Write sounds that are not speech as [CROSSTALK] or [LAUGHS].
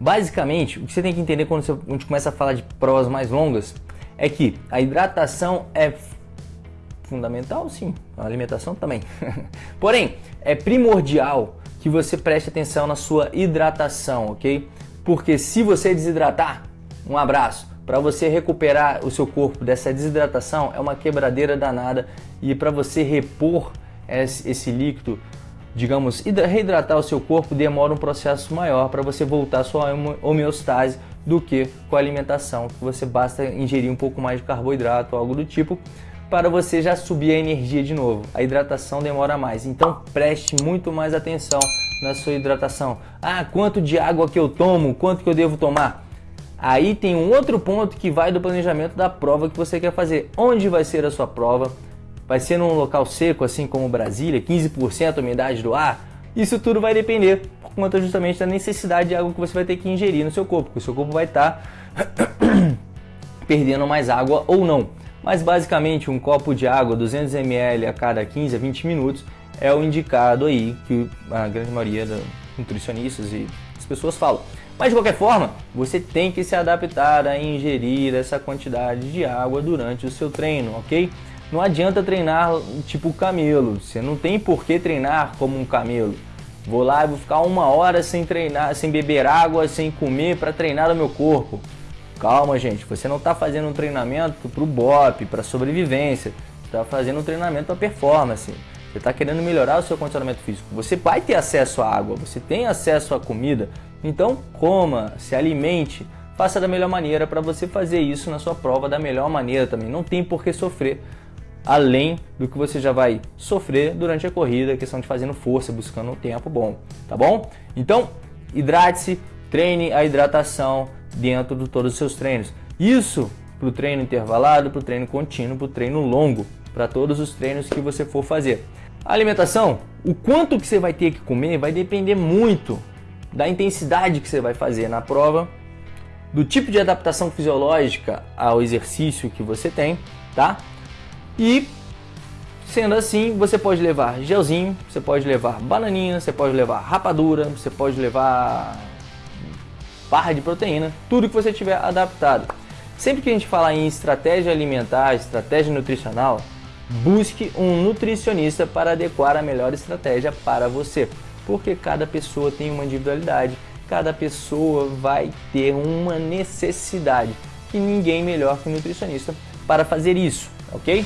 Basicamente, o que você tem que entender quando você, a gente começa a falar de provas mais longas é que a hidratação é fundamental, sim, a alimentação também. [LAUGHS] Porém, é primordial que você preste atenção na sua hidratação, ok? Porque se você desidratar, um abraço, para você recuperar o seu corpo dessa desidratação é uma quebradeira danada e para você repor esse líquido digamos, reidratar o seu corpo demora um processo maior para você voltar à sua homeostase do que com a alimentação, que você basta ingerir um pouco mais de carboidrato algo do tipo para você já subir a energia de novo. A hidratação demora mais, então preste muito mais atenção na sua hidratação. Ah, quanto de água que eu tomo, quanto que eu devo tomar? Aí tem um outro ponto que vai do planejamento da prova que você quer fazer. Onde vai ser a sua prova? Vai ser num local seco, assim como Brasília, 15% umidade do ar? Isso tudo vai depender por conta justamente da necessidade de água que você vai ter que ingerir no seu corpo, porque o seu corpo vai estar tá [COUGHS] perdendo mais água ou não. Mas basicamente um copo de água, 200 ml a cada 15 a 20 minutos, é o indicado aí que a grande maioria dos nutricionistas e as pessoas falam. Mas de qualquer forma, você tem que se adaptar a ingerir essa quantidade de água durante o seu treino, ok? Não adianta treinar tipo camelo, você não tem por que treinar como um camelo. Vou lá e vou ficar uma hora sem treinar, sem beber água, sem comer para treinar o meu corpo. Calma, gente, você não está fazendo um treinamento para o BOP, para sobrevivência, está fazendo um treinamento para performance. Você está querendo melhorar o seu condicionamento físico. Você vai ter acesso à água, você tem acesso à comida, então coma, se alimente, faça da melhor maneira para você fazer isso na sua prova da melhor maneira também. Não tem por que sofrer além do que você já vai sofrer durante a corrida, questão de fazendo força, buscando um tempo bom, tá bom? Então, hidrate-se, treine a hidratação dentro de todos os seus treinos. Isso para o treino intervalado, para o treino contínuo, para o treino longo, para todos os treinos que você for fazer. A alimentação, o quanto que você vai ter que comer vai depender muito da intensidade que você vai fazer na prova, do tipo de adaptação fisiológica ao exercício que você tem, tá? E sendo assim, você pode levar gelzinho, você pode levar bananinha, você pode levar rapadura, você pode levar barra de proteína, tudo que você tiver adaptado. Sempre que a gente fala em estratégia alimentar, estratégia nutricional, busque um nutricionista para adequar a melhor estratégia para você, porque cada pessoa tem uma individualidade, cada pessoa vai ter uma necessidade e ninguém melhor que um nutricionista para fazer isso, ok?